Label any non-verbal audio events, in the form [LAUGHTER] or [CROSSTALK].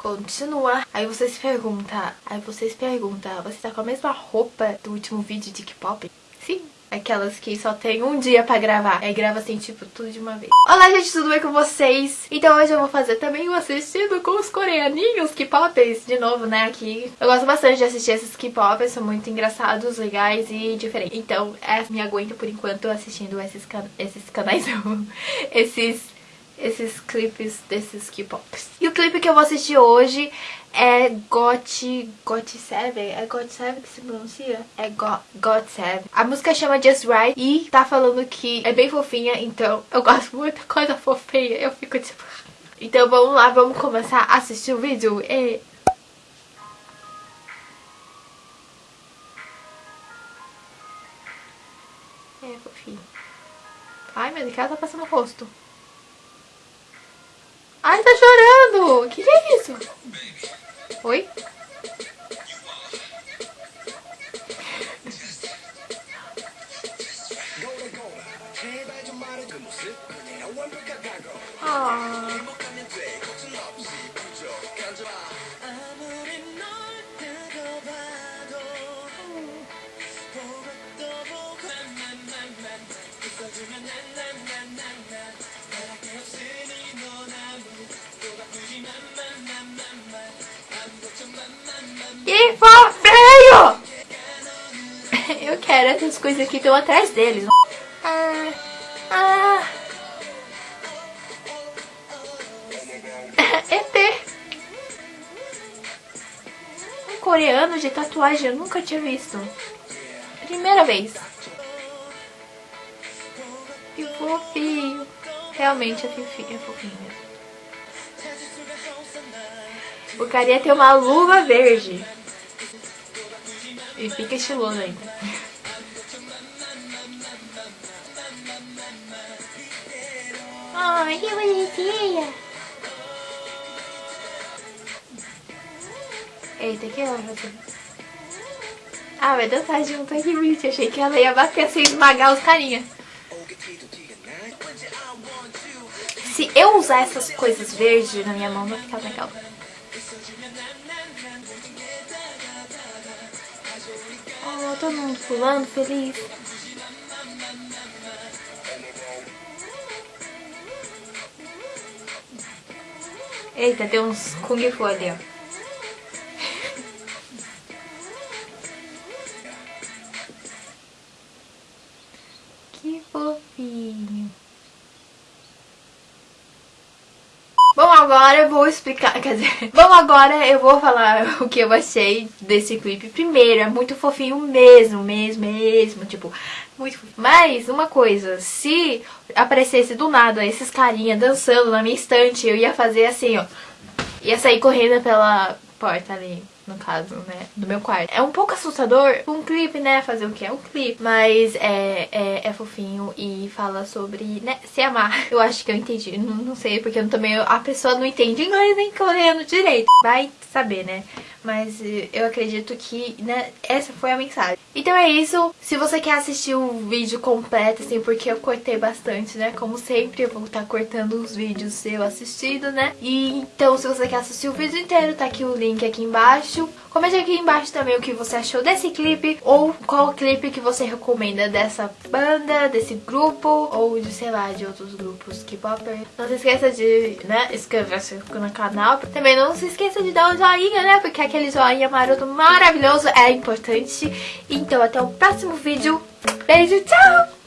Continua. Aí você se pergunta, aí você se pergunta, você tá com a mesma roupa do último vídeo de K-pop? Sim. Aquelas que só tem um dia pra gravar. Aí grava assim, tipo, tudo de uma vez. Olá, gente, tudo bem com vocês? Então hoje eu vou fazer também um assistido com os coreaninhos K-popers. De novo, né, aqui. Eu gosto bastante de assistir esses K-popers. São muito engraçados, legais e diferentes. Então, é, me aguento por enquanto assistindo esses, can esses canais, [LAUGHS] esses esses clipes desses K-pops. E o clipe que eu vou assistir hoje é Got... Got 7? É Got 7 que se pronuncia? É Got, Got 7. A música chama Just Right e tá falando que é bem fofinha, então eu gosto muito coisa fofinha. Eu fico tipo... [LAUGHS] Então vamos lá, vamos começar a assistir o vídeo. E... É fofinho. Ai, meu Deus, ela tá passando o rosto. Ai, tá chorando! O que, que é isso? Oi? Ah. Que feio! [LAUGHS] Eu quero essas coisas aqui, tô atrás deles. Ah, ah. [LAUGHS] ET. Um coreano de tatuagem eu nunca tinha visto. Primeira vez. Que fofinho. Realmente é fofinho, é fofinho. O tem uma luva verde. E fica estiloso ainda. Ai, que bonitinha. Eita, que honra. Ah, vai dançar junto, que bonitinho. Achei que ela ia bater assim, esmagar os carinha. Se eu usar essas coisas verdes na minha mão, vai ficar legal. Oh, todo mundo pulando, feliz. Eita, tem uns Kung Fu ali, ó. [LAUGHS] que fofinho. Agora eu vou explicar, quer dizer, [LAUGHS] bom, agora eu vou falar [LAUGHS] o que eu achei desse clipe. Primeiro, é muito fofinho mesmo, mesmo, mesmo, tipo, muito fofinho. Mas, uma coisa, se aparecesse do nada esses carinha dançando na minha estante, eu ia fazer assim, ó, ia sair correndo pela porta ali no caso, né, do meu quarto. É um pouco assustador um clipe, né, fazer o que é um clipe, mas é, é, é, fofinho e fala sobre, né, se amar. [LAUGHS] Eu acho que eu entendi, não, não sei, porque eu também, a pessoa não entende inglês nem coreano direito. Vai saber, né, mas eh, eu acredito que, né, essa foi a mensagem. Então é isso, se você quer assistir o vídeo completo, assim, porque eu cortei bastante, né, como sempre eu vou estar cortando os vídeos seu assistido, né, e então se você quer assistir o vídeo inteiro, tá aqui o link aqui embaixo. Comente aqui embaixo também o que você achou desse clipe ou qual clipe que você recomenda dessa banda, desse grupo ou de, sei lá, de outros grupos K-popper. Não se esqueça de, né, inscrever-se no canal. Também não se esqueça de dar um joinha, né, porque aquele joinha maroto maravilhoso é importante. Então até o próximo vídeo. Beijo, tchau!